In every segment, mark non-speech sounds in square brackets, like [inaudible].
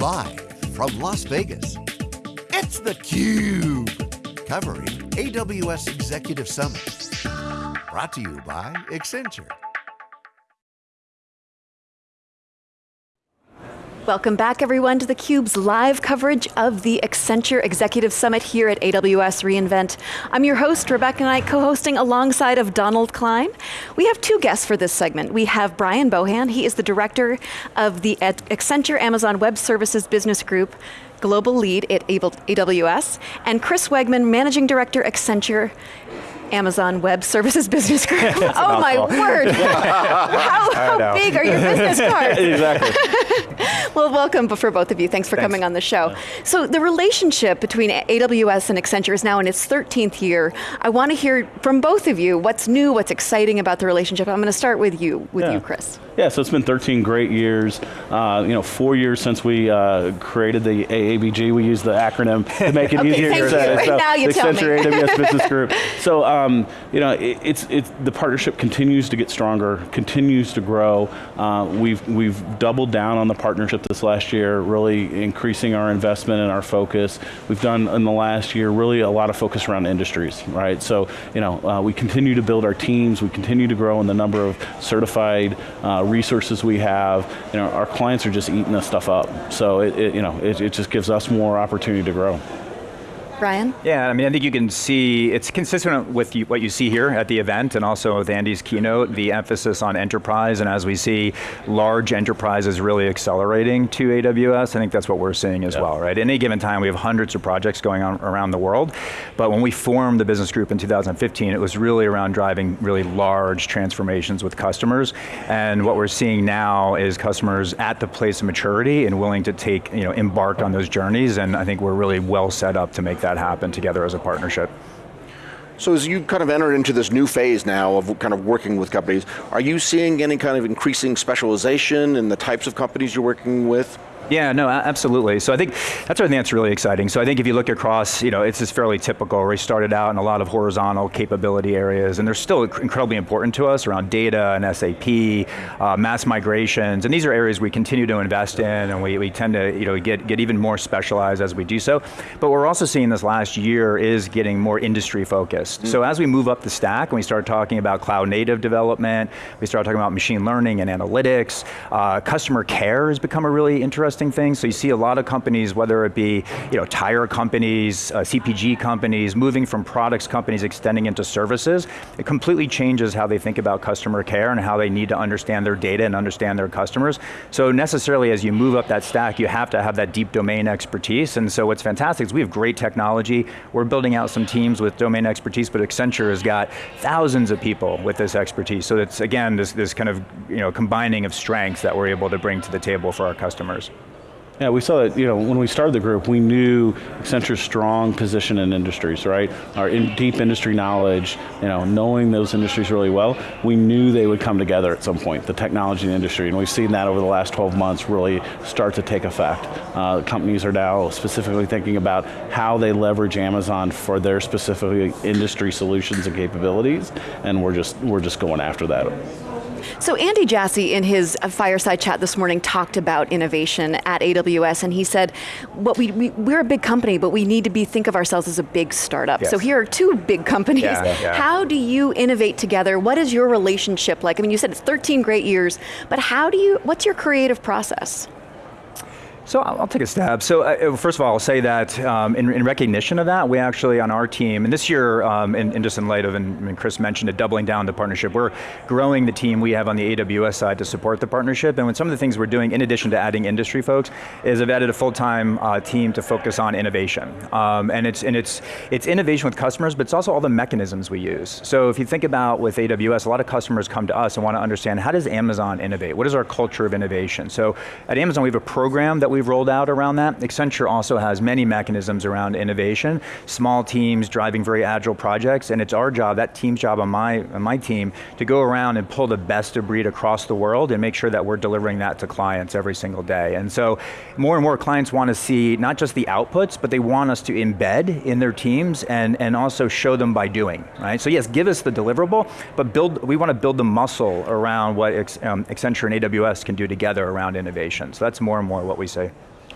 Live from Las Vegas, it's theCUBE. Covering AWS Executive Summit. Brought to you by Accenture. Welcome back everyone to theCUBE's live coverage of the Accenture Executive Summit here at AWS reInvent. I'm your host, Rebecca Knight, co-hosting alongside of Donald Klein. We have two guests for this segment. We have Brian Bohan, he is the director of the Accenture Amazon Web Services Business Group, global lead at AWS, and Chris Wegmann, managing director, Accenture Amazon Web Services Business Group. [laughs] oh my word. [laughs] how, how big are your business [laughs] cards? exactly. Well, welcome for both of you. Thanks for Thanks. coming on the show. So the relationship between AWS and Accenture is now in its 13th year. I want to hear from both of you what's new, what's exciting about the relationship. I'm going to start with you, with yeah. you, Chris. Yeah, so it's been 13 great years. Uh, you know, four years since we uh, created the AABG. We use the acronym to make it [laughs] okay, easier to say. So now you Accenture AWS [laughs] Business Group. So, um, you know, it, it's it's the partnership continues to get stronger, continues to grow. Uh, we've we've doubled down on the partnership this last year, really increasing our investment and our focus. We've done in the last year really a lot of focus around industries, right? So, you know, uh, we continue to build our teams. We continue to grow in the number of certified uh, resources we have. You know, our clients are just eating this stuff up. So, it, it you know, it, it just gives us more opportunity to grow. Brian? Yeah, I mean, I think you can see, it's consistent with you, what you see here at the event and also with Andy's keynote, the emphasis on enterprise, and as we see large enterprises really accelerating to AWS, I think that's what we're seeing as well, right? At any given time, we have hundreds of projects going on around the world, but when we formed the business group in 2015, it was really around driving really large transformations with customers, and what we're seeing now is customers at the place of maturity and willing to take, you know, embark on those journeys, and I think we're really well set up to make that that happen together as a partnership. So as you kind of enter into this new phase now of kind of working with companies, are you seeing any kind of increasing specialization in the types of companies you're working with? Yeah, no, absolutely. So I think that's where I think that's really exciting. So I think if you look across, you know, it's just fairly typical. We started out in a lot of horizontal capability areas, and they're still incredibly important to us around data and SAP, uh, mass migrations, and these are areas we continue to invest in, and we, we tend to, you know, get, get even more specialized as we do so. But we're also seeing this last year is getting more industry focused. Mm. So as we move up the stack, and we start talking about cloud native development, we start talking about machine learning and analytics, uh, customer care has become a really interesting interesting thing. So you see a lot of companies, whether it be you know, tire companies, uh, CPG companies, moving from products companies extending into services. It completely changes how they think about customer care and how they need to understand their data and understand their customers. So necessarily as you move up that stack, you have to have that deep domain expertise. And so what's fantastic is we have great technology. We're building out some teams with domain expertise, but Accenture has got thousands of people with this expertise. So it's, again, this, this kind of you know, combining of strengths that we're able to bring to the table for our customers. Yeah, we saw that, you know, when we started the group, we knew Accenture's strong position in industries, right? Our in deep industry knowledge, you know, knowing those industries really well, we knew they would come together at some point, the technology and industry, and we've seen that over the last 12 months really start to take effect. Uh, companies are now specifically thinking about how they leverage Amazon for their specific industry solutions and capabilities, and we're just, we're just going after that. So Andy Jassy in his uh, fireside chat this morning talked about innovation at AWS and he said, what we, we, are a big company, but we need to be think of ourselves as a big startup. Yes. So here are two big companies. Yeah, yeah. How do you innovate together? What is your relationship like? I mean, you said it's 13 great years, but how do you, what's your creative process? So I'll, take a stab. So uh, first of all, I'll say that um, in, in, recognition of that, we actually on our team, and this year, um, just in light of, and, and, Chris mentioned it, doubling down the partnership, we're growing the team we have on the AWS side to support the partnership, and when some of the things we're doing, in addition to adding industry folks, is I've added a full-time uh, team to focus on innovation. Um, and it's, and it's, it's innovation with customers, but it's also all the mechanisms we use. So if you think about with AWS, a lot of customers come to us and want to understand, how does Amazon innovate? What is our culture of innovation? So at Amazon, we have a program that we we've rolled out around that. Accenture also has many mechanisms around innovation, small teams driving very agile projects, and it's our job, that team's job on my, on my team, to go around and pull the best of breed across the world and make sure that we're delivering that to clients every single day. And so, more and more clients want to see not just the outputs, but they want us to embed in their teams and, and also show them by doing, right? So yes, give us the deliverable, but build, we want to build the muscle around what um, Accenture and AWS can do together around innovation. So that's more and more what we say.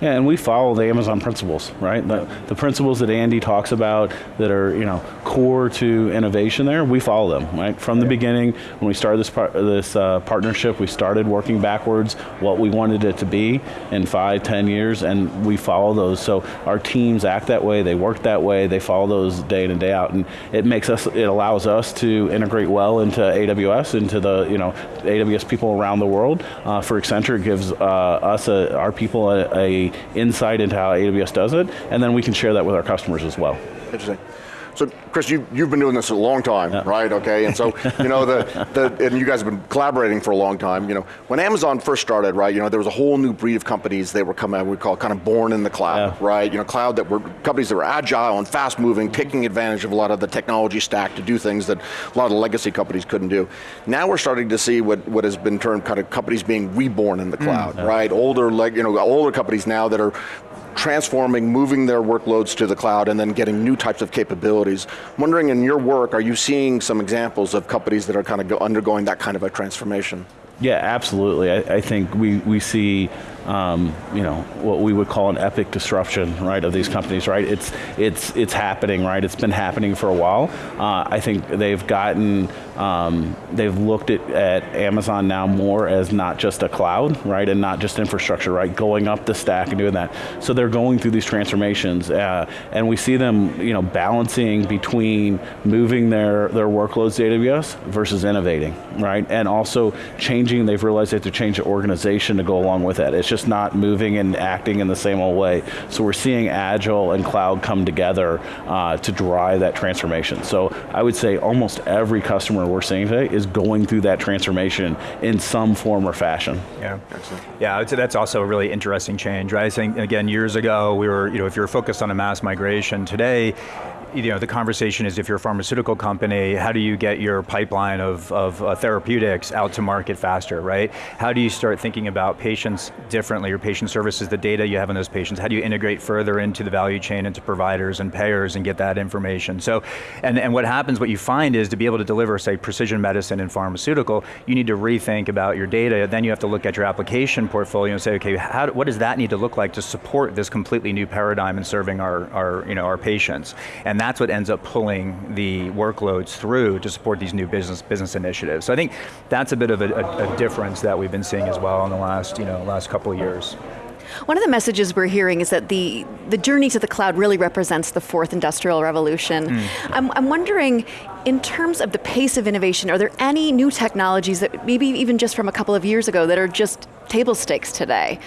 Yeah, and we follow the Amazon principles, right? The, the principles that Andy talks about that are, you know, core to innovation there, we follow them, right? From the beginning, when we started this, par this uh, partnership, we started working backwards what we wanted it to be in five, ten years, and we follow those. So our teams act that way, they work that way, they follow those day in and day out, and it makes us, it allows us to integrate well into AWS, into the, you know, AWS people around the world. Uh, for Accenture, it gives uh, us, a, our people, a, a insight into how AWS does it, and then we can share that with our customers as well. Interesting. So, Chris, you, you've been doing this a long time, yeah. right? Okay, and so, you know, the, [laughs] the, and you guys have been collaborating for a long time. You know, when Amazon first started, right, you know, there was a whole new breed of companies they were coming, we call kind of born in the cloud, yeah. right? You know, cloud that were, companies that were agile and fast moving, taking advantage of a lot of the technology stack to do things that a lot of legacy companies couldn't do. Now we're starting to see what, what has been termed kind of companies being reborn in the mm, cloud, mm, yeah. right? Older, like, you know, older companies now that are transforming, moving their workloads to the cloud and then getting new types of capabilities. I'm wondering in your work, are you seeing some examples of companies that are kind of undergoing that kind of a transformation? Yeah, absolutely. I, I think we, we see um, you know, what we would call an epic disruption, right, of these companies, right? It's, it's, it's happening, right? It's been happening for a while. Uh, I think they've gotten, um, they've looked at, at Amazon now more as not just a cloud, right, and not just infrastructure, right, going up the stack and doing that. So they're going through these transformations, uh, and we see them, you know, balancing between moving their, their workloads to AWS versus innovating, right, and also changing, they've realized they have to change the organization to go along with that. It's just not moving and acting in the same old way. So we're seeing Agile and cloud come together uh, to drive that transformation. So I would say almost every customer we're seeing today is going through that transformation in some form or fashion. Yeah, Excellent. yeah, I would say that's also a really interesting change, right? I think, again, years ago, we were, you know, if you're focused on a mass migration, today, you know, the conversation is if you're a pharmaceutical company, how do you get your pipeline of, of uh, therapeutics out to market faster, right? How do you start thinking about patients differently, your patient services, the data you have on those patients, how do you integrate further into the value chain, into providers and payers and get that information? So, and, and what happens, what you find is to be able to deliver, say, precision medicine and pharmaceutical, you need to rethink about your data, then you have to look at your application portfolio and say, okay, how, what does that need to look like to support this completely new paradigm in serving our, our, you know, our patients? And that's what ends up pulling the workloads through to support these new business business initiatives. So I think that's a bit of a, a, a difference that we've been seeing as well in the last, you know, last couple of years. One of the messages we're hearing is that the, the journey to the cloud really represents the fourth industrial revolution. Mm. I'm, I'm wondering, in terms of the pace of innovation, are there any new technologies that maybe even just from a couple of years ago that are just table stakes today?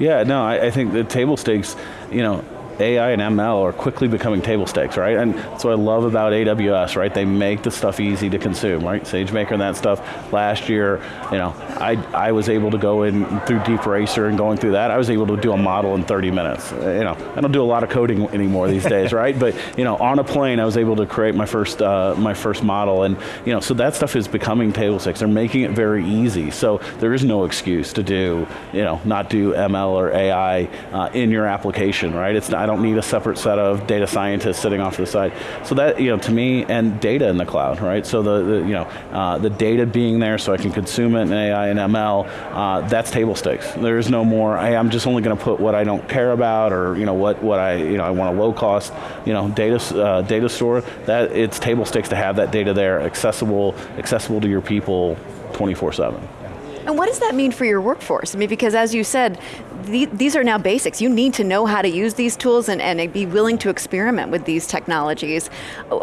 Yeah, no, I, I think the table stakes, you know, AI and ML are quickly becoming table stakes, right? And that's what I love about AWS, right? They make the stuff easy to consume, right? SageMaker and that stuff. Last year, you know, I, I was able to go in through DeepRacer and going through that, I was able to do a model in 30 minutes. Uh, you know, I don't do a lot of coding anymore these days, [laughs] right? But, you know, on a plane, I was able to create my first, uh, my first model. And, you know, so that stuff is becoming table stakes. They're making it very easy. So there is no excuse to do, you know, not do ML or AI uh, in your application, right? It's not, I don't need a separate set of data scientists sitting off to the side. So that, you know, to me, and data in the cloud, right? So the, the you know, uh, the data being there so I can consume it in AI and ML, uh, that's table stakes. There is no more, hey, I'm just only going to put what I don't care about or, you know, what, what I, you know, I want a low cost, you know, data, uh, data store, that it's table stakes to have that data there, accessible, accessible to your people 24 seven. And what does that mean for your workforce? I mean, because as you said, the, these are now basics. You need to know how to use these tools and, and be willing to experiment with these technologies.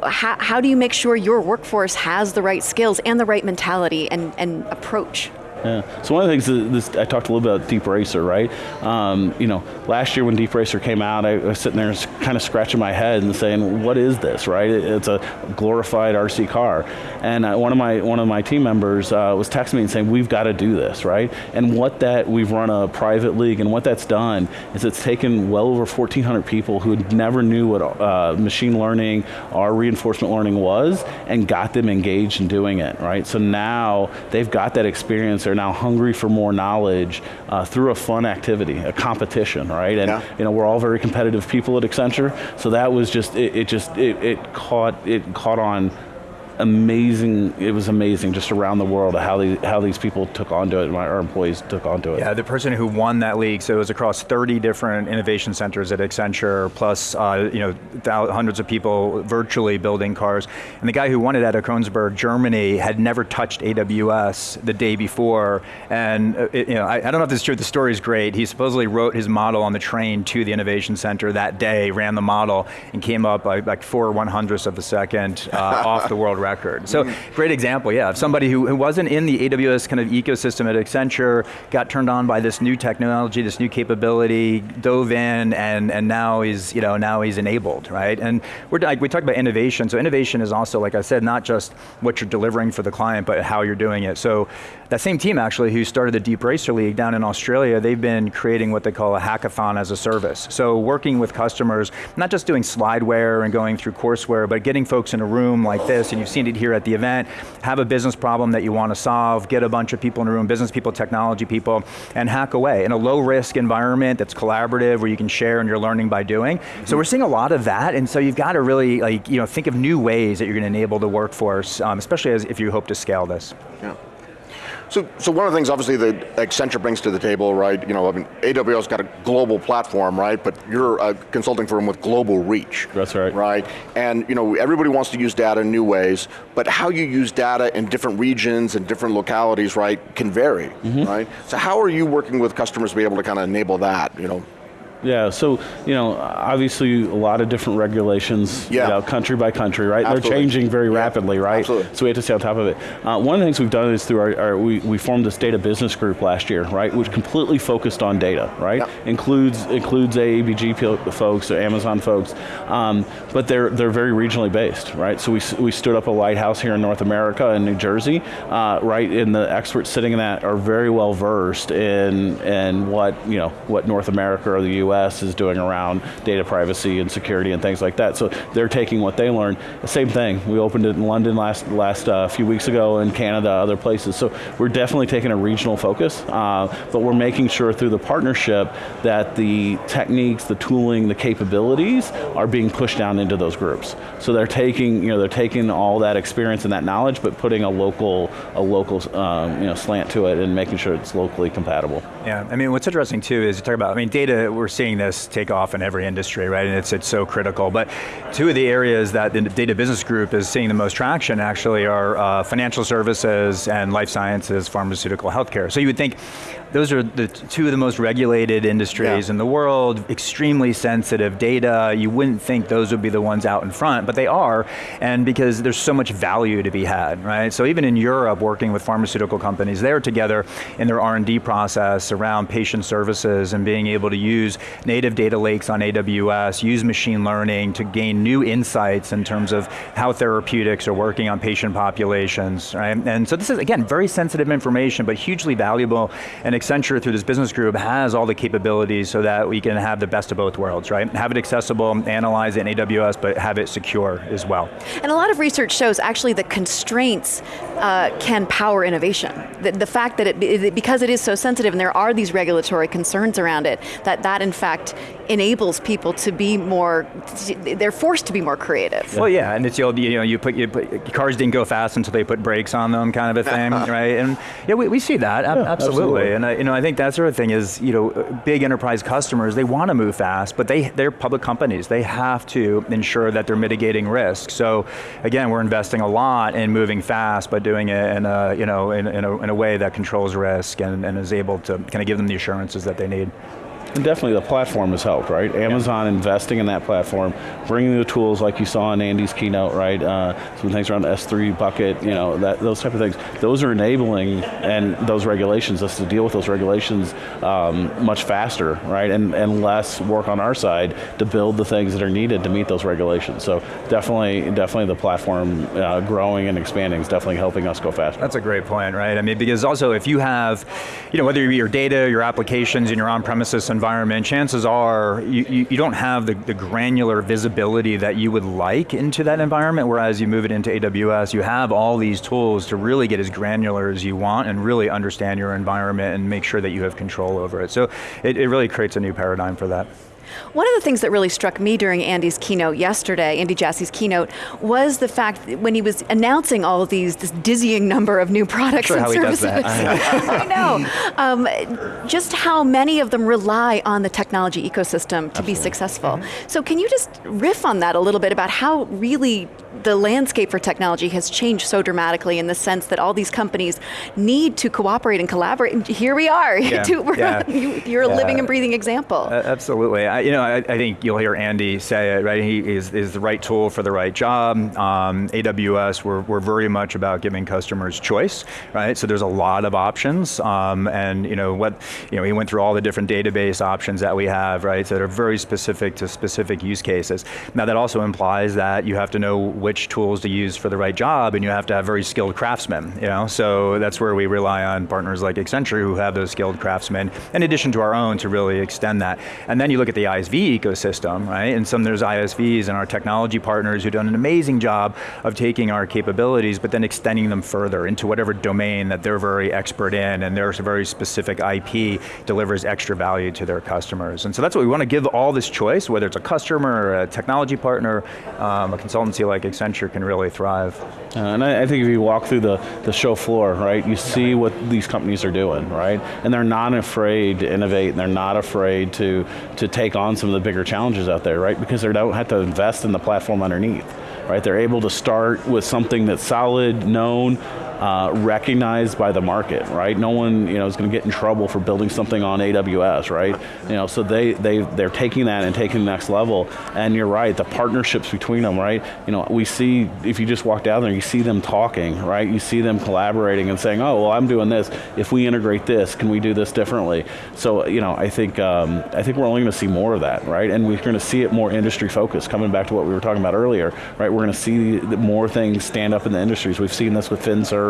How, how do you make sure your workforce has the right skills and the right mentality and, and approach? Yeah. So one of the things that this, I talked a little bit about DeepRacer, right? Um, you know, last year when DeepRacer came out, I was sitting there kind of scratching my head and saying, "What is this?" Right? It's a glorified RC car, and uh, one of my one of my team members uh, was texting me and saying, "We've got to do this, right?" And what that we've run a private league, and what that's done is it's taken well over 1,400 people who never knew what uh, machine learning or reinforcement learning was, and got them engaged in doing it, right? So now they've got that experience they're now hungry for more knowledge uh, through a fun activity, a competition, right? And yeah. you know, we're all very competitive people at Accenture, so that was just, it, it just, it, it, caught, it caught on amazing, it was amazing just around the world how, the, how these people took onto it, my, our employees took onto it. Yeah, the person who won that league, so it was across 30 different innovation centers at Accenture, plus uh, you know, hundreds of people virtually building cars. And the guy who won it out of Germany, had never touched AWS the day before. And uh, it, you know, I, I, don't know if this is true, the story is great. He supposedly wrote his model on the train to the innovation center that day, ran the model, and came up by like four one hundredths of a second uh, [laughs] off the world record. So mm-hmm. great example, yeah, of somebody who, who wasn't in the AWS kind of ecosystem at Accenture, got turned on by this new technology, this new capability, dove in, and, and now he's, you know, now he's enabled, right? And we're, like, we talk about innovation, so innovation is also, like I said, not just what you're delivering for the client, but how you're doing it. So that same team actually who started the Deep Racer League down in Australia, they've been creating what they call a hackathon as a service. So working with customers, not just doing slideware and going through courseware, but getting folks in a room like this, and you've seen here at the event, have a business problem that you want to solve, get a bunch of people in a room, business people, technology people, and hack away in a low risk environment that's collaborative where you can share and you're learning by doing. Mm -hmm. So we're seeing a lot of that, and so you've got to really like, you know, think of new ways that you're going to enable the workforce, um, especially as if you hope to scale this. Yeah. So, so one of the things obviously that Accenture brings to the table, right, you know, I mean, AWS got a global platform, right, but you're a consulting firm with global reach. That's right. Right, and you know, everybody wants to use data in new ways, but how you use data in different regions and different localities, right, can vary, mm -hmm. right? So how are you working with customers to be able to kind of enable that, you know? Yeah, so, you know, obviously a lot of different regulations, yeah. you know, country by country, right? Absolutely. They're changing very yeah. rapidly, right? Absolutely. So we have to stay on top of it. Uh, one of the things we've done is through our, our, we, we formed this data business group last year, right? Which completely focused on data, right? Yeah. Includes includes AABG folks, or Amazon folks, um, but they're they're very regionally based, right? So we, we stood up a lighthouse here in North America in New Jersey, uh, right? And the experts sitting in that are very well versed in, in what, you know, what North America or the US US is doing around data privacy and security and things like that. So they're taking what they learned. Same thing, we opened it in London last, last uh, few weeks ago, in Canada, other places. So we're definitely taking a regional focus, uh, but we're making sure through the partnership that the techniques, the tooling, the capabilities are being pushed down into those groups. So they're taking, you know, they're taking all that experience and that knowledge, but putting a local, a local, um, you know, slant to it and making sure it's locally compatible. Yeah, I mean, what's interesting too is you talk about, I mean, data, we're seeing this take off in every industry, right? And it's, it's so critical. But two of the areas that the data business group is seeing the most traction actually are uh, financial services and life sciences, pharmaceutical, healthcare. So you would think those are the two of the most regulated industries yeah. in the world, extremely sensitive data. You wouldn't think those would be the ones out in front, but they are, and because there's so much value to be had, right? So even in Europe, working with pharmaceutical companies, they're together in their R&D process around patient services and being able to use native data lakes on AWS, use machine learning to gain new insights in terms of how therapeutics are working on patient populations, right? And so this is, again, very sensitive information, but hugely valuable and Accenture, through this business group, has all the capabilities so that we can have the best of both worlds, right? Have it accessible, analyze it in AWS, but have it secure as well. And a lot of research shows actually the constraints uh, can power innovation. The, the fact that it, it, because it is so sensitive and there are these regulatory concerns around it, that that in fact enables people to be more, they're forced to be more creative. Well yeah, and it's the old, you know, you put, you put, cars didn't go fast until they put brakes on them kind of a thing, [laughs] right? And yeah, we, we see that, yeah, absolutely. absolutely. And I, you know, I think that sort of thing is, you know, big enterprise customers, they want to move fast, but they, they're public companies. They have to ensure that they're mitigating risk. So again, we're investing a lot in moving fast, but doing it in a, you know, in, in, a, in a way that controls risk and, and is able to kind of give them the assurances that they need. And definitely the platform has helped, right? Amazon yeah. investing in that platform, bringing the tools like you saw in Andy's keynote, right? Uh, some things around the S3 bucket, you know, that, those type of things. Those are enabling and those regulations, us to deal with those regulations um, much faster, right? And, and less work on our side to build the things that are needed to meet those regulations. So definitely, definitely the platform uh, growing and expanding is definitely helping us go faster. That's a great point, right? I mean, because also if you have, you know, whether your data, your applications and your on-premises environment, chances are you, you, you don't have the, the, granular visibility that you would like into that environment, whereas you move it into AWS, you have all these tools to really get as granular as you want and really understand your environment and make sure that you have control over it. So it, it really creates a new paradigm for that. One of the things that really struck me during Andy's keynote yesterday, Andy Jassy's keynote, was the fact that when he was announcing all of these, this dizzying number of new products Sure and how he does services. that. [laughs] I know. Um, just how many of them rely on the technology ecosystem to be successful. Mm-hmm. So can you just riff on that a little bit about how really the landscape for technology has changed so dramatically in the sense that all these companies need to cooperate and collaborate. And here we are. [laughs] Yeah, To- yeah. [laughs] you, you're a Yeah. living and breathing example. Uh, absolutely. I, you know, I, I think you'll hear Andy say it, right? He is, is the right tool for the right job. Um, AWS, we're, we're very much about giving customers choice, right? So there's a lot of options, um, and you know what, you know, he went through all the different database options that we have, right? That are very specific to specific use cases. Now that also implies that you have to know which tools to use for the right job, and you have to have very skilled craftsmen, you know? So that's where we rely on partners like Accenture who have those skilled craftsmen, in addition to our own to really extend that. And then you look at the ISV ecosystem, right? And some there's ISVs and our technology partners who've done an amazing job of taking our capabilities, but then extending them further into whatever domain that they're very expert in, and their very specific IP delivers extra value to their customers. And so that's what we want to give all this choice, whether it's a customer or a technology partner, um, a consultancy like Accenture can really thrive. Uh, and I, I think if you walk through the, the show floor, right, you see what these companies are doing, right? And they're not afraid to innovate, and they're not afraid to, to take on some of the bigger challenges out there, right? Because they don't have to invest in the platform underneath, right? They're able to start with something that's solid, known, uh, recognized by the market, right? No one, you know, is going to get in trouble for building something on AWS, right? You know, so they they they're taking that and taking the next level. And you're right, the partnerships between them, right? You know, we see if you just walk down there, you see them talking, right? You see them collaborating and saying, oh, well, I'm doing this. If we integrate this, can we do this differently? So, you know, I think um, I think we're only going to see more of that, right? And we're going to see it more industry focused. Coming back to what we were talking about earlier, right? We're going to see more things stand up in the industries. We've seen this with FinServe.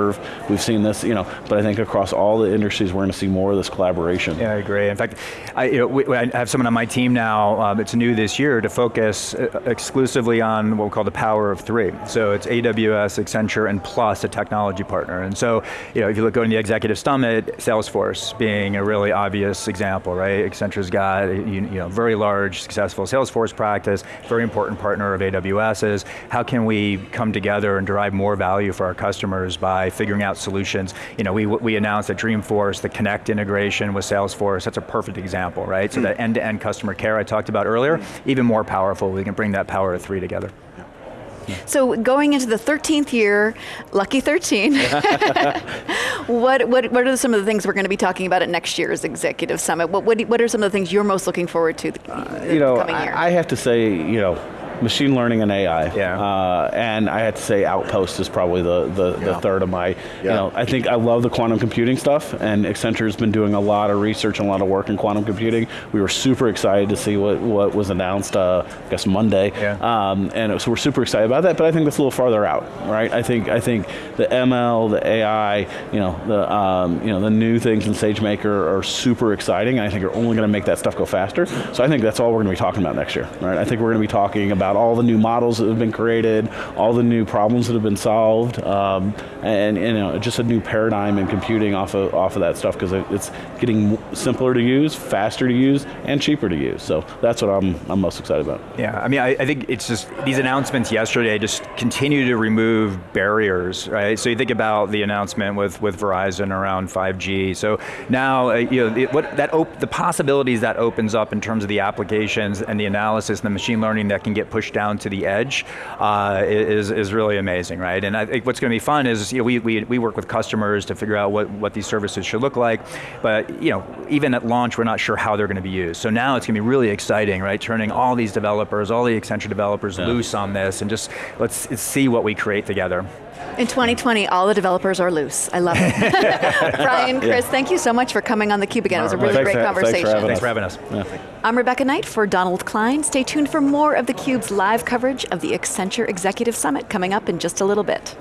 We've seen this, you know, but I think across all the industries, we're going to see more of this collaboration. Yeah, I agree. In fact, I, you know, we, I have someone on my team now, um, it's new this year, to focus uh, exclusively on what we call the power of three. So it's AWS, Accenture, and plus a technology partner. And so, you know, if you look going to the executive summit, Salesforce being a really obvious example, right? Accenture's got you, you know, very large, successful Salesforce practice, very important partner of AWS's. How can we come together and derive more value for our customers by figuring out solutions? You know, we, we announced at Dreamforce the Connect integration with Salesforce. That's a perfect example, right? So hmm. that end-to-end customer care I talked about earlier, hmm. even more powerful. We can bring that power of three together. Hmm. So going into the 13th year, lucky 13, [laughs] what, what, what are some of the things we're going to be talking about at next year's Executive Summit? What, what, what are some of the things you're most looking forward to the, the you know, coming year? I, I have to say, you know, machine learning and AI. Yeah. Uh, and I had to say Outpost is probably the, the, the third of my, you know, I think I love the quantum computing stuff and Accenture's been doing a lot of research and a lot of work in quantum computing. We were super excited to see what, what was announced, uh, I guess Monday. Yeah. Um, and so we're super excited about that, but I think that's a little farther out, right? I think, I think the ML, the AI, you know, the, um, you know, the new things in SageMaker are super exciting. and I think are only going to make that stuff go faster. So I think that's all we're going to be talking about next year, right? I think we're going to be talking about all the new models that have been created, all the new problems that have been solved, um, and you know, just a new paradigm in computing off of off of that stuff because it, it's getting simpler to use, faster to use, and cheaper to use. So that's what I'm I'm most excited about. Yeah, I mean, I, I think it's just, these announcements yesterday just continue to remove barriers, right? So you think about the announcement with, with Verizon around 5G. So now, uh, you know, it, what that the possibilities that opens up in terms of the applications and the analysis and the machine learning that can get pushed down to the edge uh, is, is really amazing, right? And I think what's going to be fun is, you know, we, we, we work with customers to figure out what, what these services should look like, but, you know, even at launch, we're not sure how they're going to be used. So now it's going to be really exciting, right? Turning all these developers, all the Accenture developers loose on this and just let's, let's see what we create together. In 2020, all the developers are loose. I love it. [laughs] Brian, Chris, thank you so much for coming on theCUBE again. It was a really Thanks great for- thanks for conversation. having Thanks for having us. I'm Rebecca Knight for Donald Klein. Stay tuned for more of theCUBE's live coverage of the Accenture Executive Summit coming up in just a little bit.